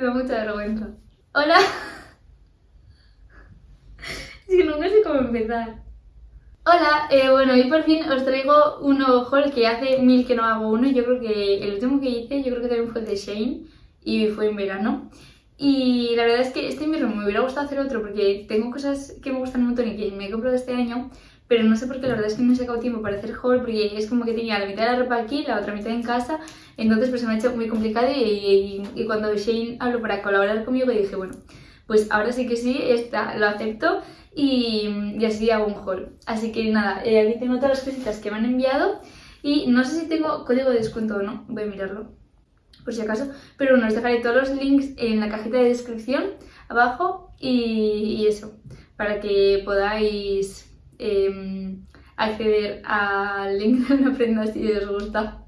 me da mucha vergüenza. Hola. Es que nunca sé cómo empezar. Hola, eh, bueno, hoy por fin os traigo un nuevo haul que hace mil que no hago uno. Yo creo que el último que hice, yo creo que también fue el de Shane y fue en verano. Y la verdad es que este invierno me hubiera gustado hacer otro porque tengo cosas que me gustan un montón y que me he comprado este año pero no sé por qué, la verdad es que no he sacado tiempo para hacer haul porque es como que tenía la mitad de la ropa aquí, la otra mitad en casa, entonces pues se me ha hecho muy complicado y, cuando Shane habló para colaborar conmigo dije, bueno, pues ahora sí que sí, esta, lo acepto y, y así hago un haul. Así que nada, eh, aquí tengo todas las cositas que me han enviado y no sé si tengo código de descuento o no, voy a mirarlo por si acaso, pero bueno, os dejaré todos los links en la cajita de descripción abajo y eso, para que podáis Em, acceder al link de una prenda si os gusta.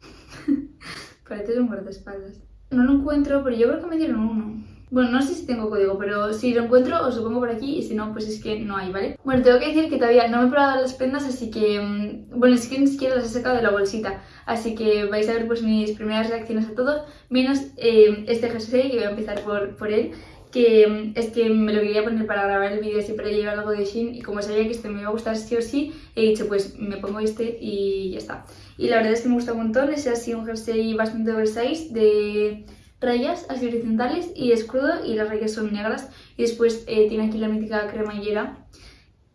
Parece un guardaespaldas. No lo encuentro, pero yo creo que me dieron uno. Bueno, no sé si tengo código, pero si lo encuentro os lo pongo por aquí y si no, pues es que no hay, ¿vale? Bueno, tengo que decir que todavía no me he probado las prendas, así que... Em, bueno, es que ni siquiera las he sacado de la bolsita, así que vais a ver pues mis primeras reacciones a todo, menos em, este jersey, que voy a empezar por, por él que es que me lo quería poner para grabar el vídeo para llevar algo de Shin y como sabía que este me iba a gustar sí o sí, he dicho pues me pongo este y ya está. Y la verdad es que me gusta un montón, es así un jersey bastante oversize de rayas así horizontales y escudo y las rayas son negras y después eh, tiene aquí la mítica cremallera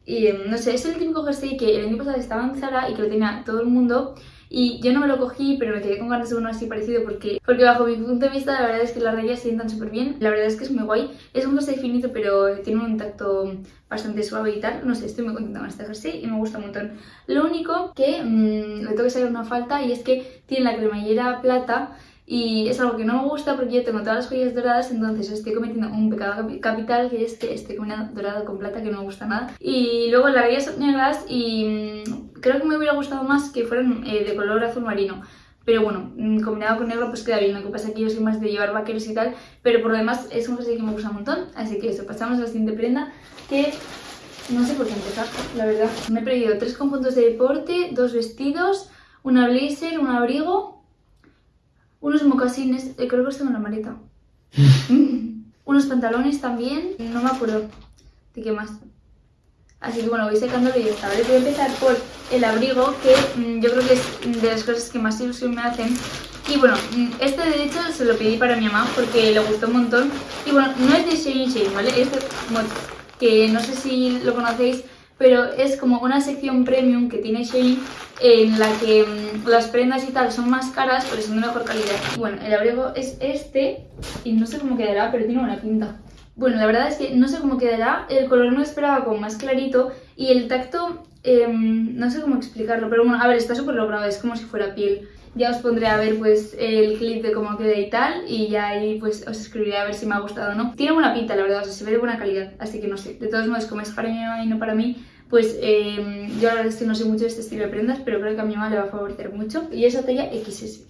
y mm, no sé, es el típico jersey que el año pasado estaba en Zara y que lo tenía todo el mundo y yo no me lo cogí, pero me quedé con ganas de uno así parecido porque, porque bajo mi punto de vista la verdad es que las rayas sientan súper bien. La verdad es que es muy guay. Es un jersey finito pero tiene un tacto bastante suave y tal. No sé, estoy muy contenta con este jersey y me gusta un montón. Lo único que mmm, le tengo que sacar una falta y es que tiene la cremallera plata y es algo que no me gusta porque yo tengo todas las joyas doradas, entonces estoy cometiendo un pecado capital que es que estoy combinando dorado con plata que no me gusta nada. Y luego las rayas negras y mm, creo que me hubiera gustado más que fueran eh, de color azul marino. Pero bueno, mm, combinado con negro pues queda bien, lo que pasa es que yo soy más de llevar vaqueros y tal, pero por lo demás es un jersey que me gusta un montón, así que eso, pasamos a la siguiente prenda, que no sé por qué empezar, la verdad. Me he perdido tres conjuntos de deporte, dos vestidos, una blazer, un abrigo unos mocasines, eh, creo que los tengo en la maleta. unos pantalones también, no me acuerdo de qué más. Así que bueno, voy secándolo y ya está, Voy a empezar por el abrigo, que mm, yo creo que es de las cosas que más ilusión me hacen. Y bueno, mm, este de hecho se lo pedí para mi mamá porque le gustó un montón. Y bueno, no es de Shane Shane, ¿vale? Es de que no sé si lo conocéis, pero es como una sección premium que tiene Shein en la que mm, las prendas y tal son más caras pero son de mejor calidad. Bueno, el abrigo es este y no sé cómo quedará, pero tiene buena pinta. Bueno, la verdad es que no sé cómo quedará, el color no esperaba como más clarito y el tacto, em, no sé cómo explicarlo, pero bueno, a ver, está súper logrado, es como si fuera piel. Ya os pondré a ver pues el clip de cómo queda y tal y ya ahí pues os escribiré a ver si me ha gustado o no. Tiene buena pinta la verdad, o sea, se ve de buena calidad, así que no sé. De todos modos, como es para mi mamá y no para mí, pues eh, yo la verdad es que no sé mucho de este estilo de prendas, pero creo que a mi mamá le va a favorecer mucho. Y esa talla XS.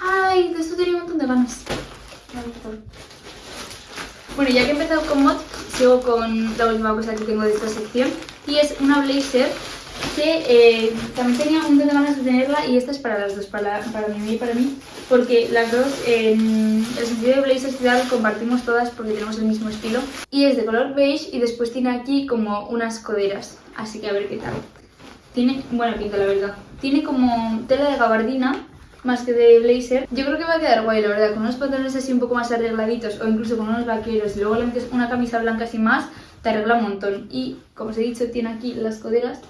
¡Ay! De esto tenía un montón de ganas. Bueno, ya que he empezado con mod, sigo con la última cosa que tengo de esta sección. Y es una blazer que eh, también tenía un montón de ganas de tenerla y esta es para las dos, para, para mí y para mí, porque las dos en el sentido de blazer y compartimos todas porque tenemos el mismo estilo. Y es de color beige y después tiene aquí como unas coderas, así que a ver qué tal. Tiene buena pinta la verdad. Tiene como tela de gabardina más que de blazer. Yo creo que va a quedar guay, la verdad, con unos pantalones así un poco más arregladitos o incluso con unos vaqueros y luego le metes una camisa blanca sin más, te arregla un montón. Y como os he dicho, tiene aquí las coderas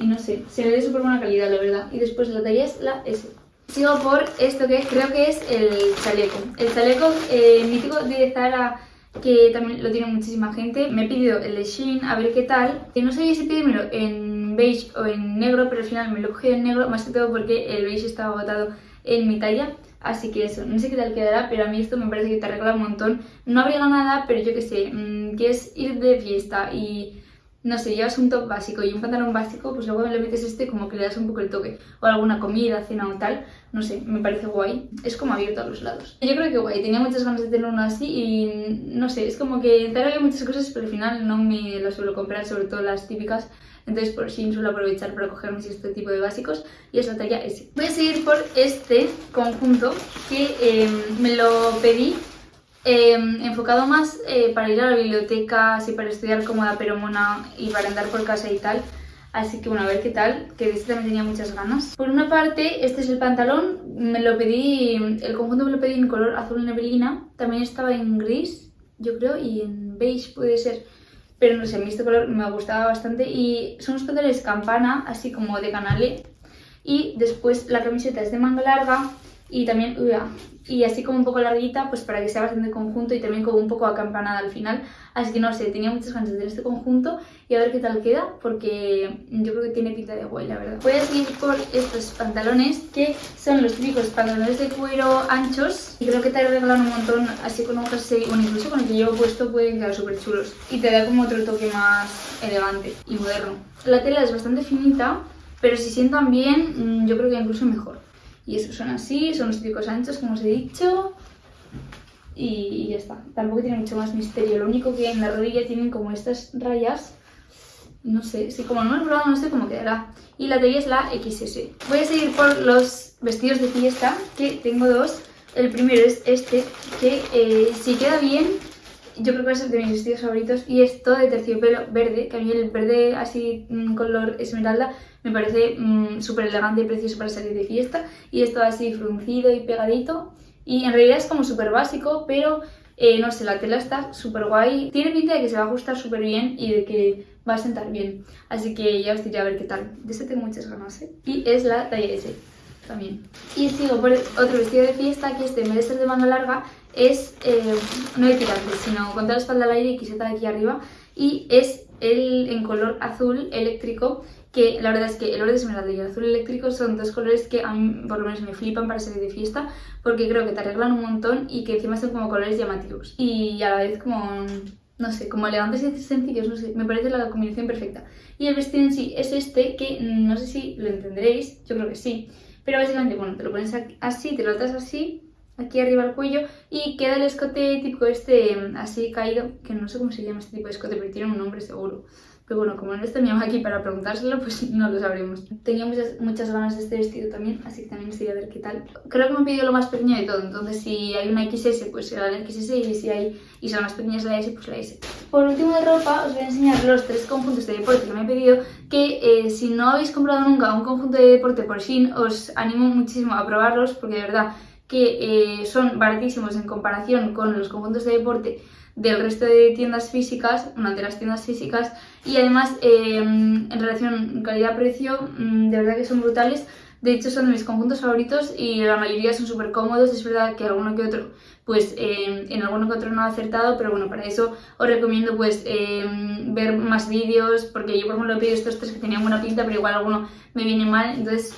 y no sé, se ve de súper buena calidad, la verdad. Y después la talla es la S. Sigo por esto que creo que es el chaleco. El chaleco eh, mítico de Zara que también lo tiene muchísima gente. Me he pedido el de Shein, a ver qué tal. Que no sabía si pedírmelo en beige o en negro, pero al final me lo cogido en negro, más que todo porque el beige estaba agotado en mi talla. Así que eso, no sé qué tal quedará, pero a mí esto me parece que te arregla un montón. No abriga nada, pero yo qué sé, mmm, quieres ir de fiesta y no sé, llevas un top básico y un pantalón básico, pues luego le metes este como que le das un poco el toque. O alguna comida, cena o tal, no sé, me parece guay. Es como abierto a los lados. Yo creo que guay, tenía muchas ganas de tener uno así y no sé, es como que tal había muchas cosas, pero al final no me lo suelo comprar, sobre todo las típicas entonces por Shein suelo aprovechar para cogerme este tipo de básicos y es la talla S. Voy a seguir por este conjunto que em, me lo pedí em, enfocado más eh, para ir a la biblioteca, así para estudiar cómoda pero mona y para andar por casa y tal. Así que bueno, a ver qué tal, que de este también tenía muchas ganas. Por una parte, este es el pantalón, me lo pedí, el conjunto me lo pedí en color azul neblina, también estaba en gris, yo creo, y en beige puede ser, pero no sé, a mí este color me gustaba bastante y son los pantalones campana, así como de canale, y después la camiseta es de manga larga y también, y así como un poco larguita, pues para que sea bastante conjunto y también como un poco acampanada al final. Así que no sé, tenía muchas ganas de hacer este conjunto y a ver qué tal queda, porque yo creo que tiene pinta de guay, la verdad. Voy a seguir por estos pantalones, que son los típicos pantalones de cuero anchos. Y creo que te regalan un montón, así con un jersey, bueno, incluso con el que llevo puesto pueden quedar súper chulos. Y te da como otro toque más elegante y moderno. La tela es bastante finita, pero si sientan bien, mm, yo creo que incluso mejor. Y esos son así, son los típicos anchos, como os he dicho. Y, ya está. Tampoco tiene mucho más misterio. Lo único que en la rodilla tienen como estas rayas. No sé, si como no me he probado no sé cómo quedará. Y la talla es la XS. Voy a seguir por los vestidos de fiesta, que tengo dos. El primero es este, que eh, si queda bien, yo creo que a ser de mis vestidos favoritos. Y es todo de terciopelo verde, que a mí el verde así mm, color esmeralda me parece mm, súper elegante y precioso para salir de fiesta. Y esto así fruncido y pegadito. Y en realidad es como súper básico, pero eh, no sé, la tela está súper guay. Tiene pinta de que se va a ajustar súper bien y de que va a sentar bien. Así que ya os diré a ver qué tal. De este tengo muchas ganas, ¿eh? Y es la talla S también. Y sigo por otro vestido de fiesta, que este en vez de ser de manga larga, es eh, no de tirantes, sino con toda la espalda al aire y quiseta de aquí arriba. Y es el en color azul eléctrico que la verdad es que el verde esmeralda y el azul eléctrico son dos colores que a mí por lo menos me flipan para salir de fiesta porque creo que te arreglan un montón y que encima son como colores llamativos y a la vez como, no sé, como elegantes y sencillos, no sé, me parece la combinación perfecta. Y el vestido en sí es este que no sé si lo entenderéis, yo creo que sí, pero básicamente, bueno, te lo pones así, te lo atas así aquí arriba al cuello y queda el escote típico este así caído, que no sé cómo se llama este tipo de escote, pero tiene un nombre seguro. Pero bueno, como no está mi aquí para preguntárselo, pues no lo sabremos. Tenía muchas, ganas de este vestido también, así que también estoy a ver qué tal. Creo que me pedido lo más pequeño de todo, entonces si hay una XS, pues será la XS y si hay y son más pequeñas la S, pues la S. Por último de ropa, os voy a enseñar los tres conjuntos de deporte que me he pedido, que eh, si no habéis comprado nunca un conjunto de deporte por Shein, os animo muchísimo a probarlos, porque de verdad que eh, son baratísimos en comparación con los conjuntos de deporte del resto de tiendas físicas, una de las tiendas físicas y además eh, en relación calidad-precio mm, de verdad que son brutales. De hecho son de mis conjuntos favoritos y la mayoría son súper cómodos, es verdad que alguno que otro, pues eh, en alguno que otro no ha acertado, pero bueno, para eso os recomiendo pues eh, ver más vídeos, porque yo por ejemplo he pedido estos tres que tenían buena pinta, pero igual alguno me viene mal, entonces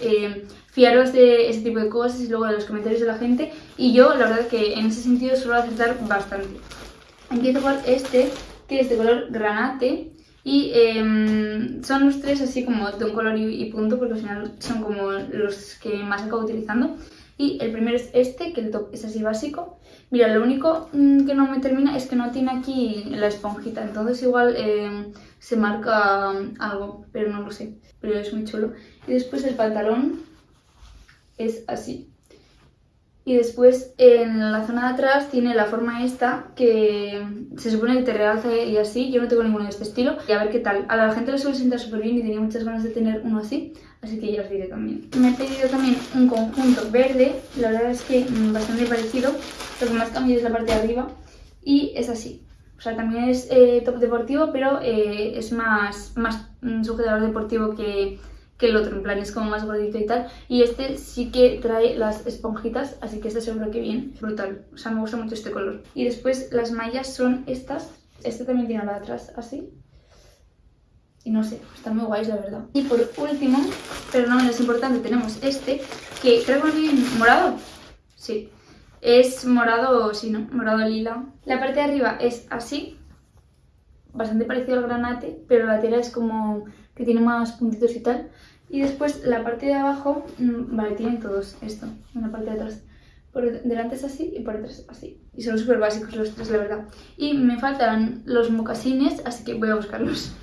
fiaros de ese tipo de cosas y luego de los comentarios de la gente. Y yo la verdad que en ese sentido suelo acertar bastante. Empiezo por este, que es de color granate. Y em, son los tres así como de un color y, punto, porque al final son como los que más acabo utilizando. Y el primero es este, que el top es así básico. Mira, lo único mm, que no me termina es que no tiene aquí la esponjita, entonces igual em, se marca algo, pero no lo sé. Pero es muy chulo. Y después el pantalón es así. Y después en la zona de atrás tiene la forma esta que se supone que te realza y así. Yo no tengo ninguno de este estilo. Y a ver qué tal. A la gente le suele sentar súper bien y tenía muchas ganas de tener uno así. Así que ya os diré también. Me he pedido también un conjunto verde. La verdad es que mm, bastante parecido. Lo que más cambia es la parte de arriba. Y es así. O sea, también es eh, top deportivo, pero eh, es más, más mm, sujetador deportivo que que el otro, en plan es como más gordito y tal. Y este sí que trae las esponjitas, así que este seguro que bien, brutal. O sea, me gusta mucho este color. Y después las mallas son estas. Este también tiene la de atrás, así. Y no sé, están muy guays, la verdad. Y por último, pero no menos importante, tenemos este, que creo que es morado. Sí, es morado, sí, ¿no? Morado lila. La parte de arriba es así, bastante parecido al granate, pero la tela es como que tiene más puntitos y tal. Y después la parte de abajo, mm, vale, tienen todos esto, en la parte de atrás. Por delante es así y por detrás así. Y son súper básicos los tres, la verdad. Y me faltan los mocasines, así que voy a buscarlos.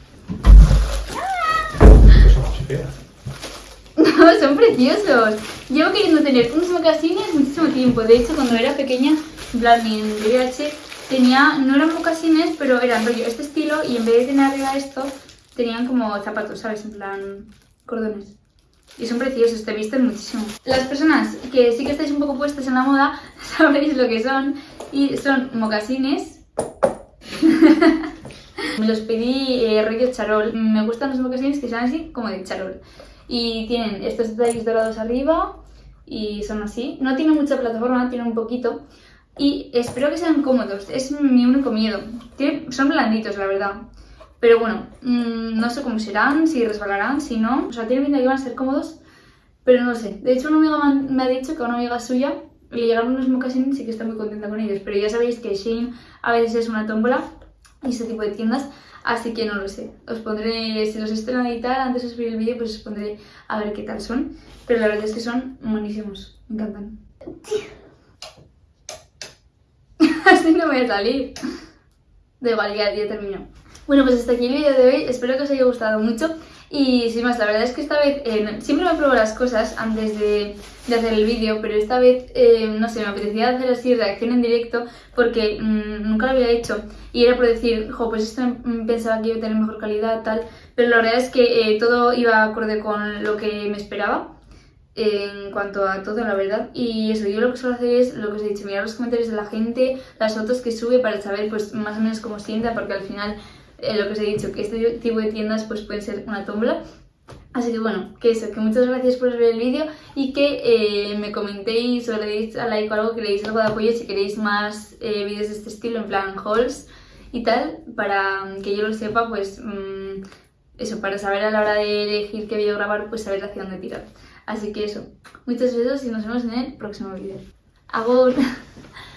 No, son preciosos. Llevo queriendo tener unos mocasines muchísimo tiempo. De hecho, cuando era pequeña, en plan, en VIH, tenía, no eran mocasines, pero eran rollo este estilo y en vez de tener arriba esto, tenían como zapatos, ¿sabes? En plan, cordones. Y son preciosos, te visten muchísimo. Las personas que sí que estáis un poco puestas en la moda, sabréis lo que son. Y son mocasines. Me los pedí eh, rollo charol. Me gustan los mocasines que sean así como de charol. Y tienen estos detalles dorados arriba y son así. No tienen mucha plataforma, tienen un poquito. Y espero que sean cómodos, es mi único miedo. son blanditos, la verdad. Pero bueno, mm, no sé cómo serán, si resbalarán, si no. O sea, tiene pinta que van a ser cómodos, pero no sé. De hecho, una amiga me ha dicho que a una amiga suya le llegaron unos mocasines y que está muy contenta con ellos. Pero ya sabéis que Shein a veces es una tómbola y ese tipo de tiendas, así que no lo sé. Os pondré, si los estoy a editar antes de subir el vídeo, pues os pondré a ver qué tal son. Pero la verdad es que son buenísimos, me encantan. así no voy a salir. De igual, ya, ya termino. Bueno, pues hasta aquí el vídeo de hoy, espero que os haya gustado mucho. Y sin más, la verdad es que esta vez eh, siempre me pruebo las cosas antes de, hacer el vídeo, pero esta vez, eh, no sé, me apetecía hacer así reacción en directo porque mm, nunca lo había hecho. Y era por decir, jo, pues esto pensaba que iba a tener mejor calidad, tal, pero la verdad es que eh, todo iba acorde con lo que me esperaba en cuanto a todo, la verdad. Y eso, yo lo que suelo hacer es lo que os he dicho, mirar los comentarios de la gente, las fotos que sube para saber pues más o menos cómo sienta, porque al final eh, lo que os he dicho, que este tipo de tiendas pues pueden ser una tómbola. Así que bueno, que eso, que muchas gracias por ver el vídeo y que eh, me comentéis o le deis a like o algo, que le deis algo de apoyo si queréis más eh, vídeos de este estilo, en plan hauls y tal, para que yo lo sepa, pues mm, eso, para saber a la hora de elegir qué vídeo grabar, pues saber hacia dónde tirar. Así que eso, muchos besos y nos vemos en el próximo vídeo. ¡Agur!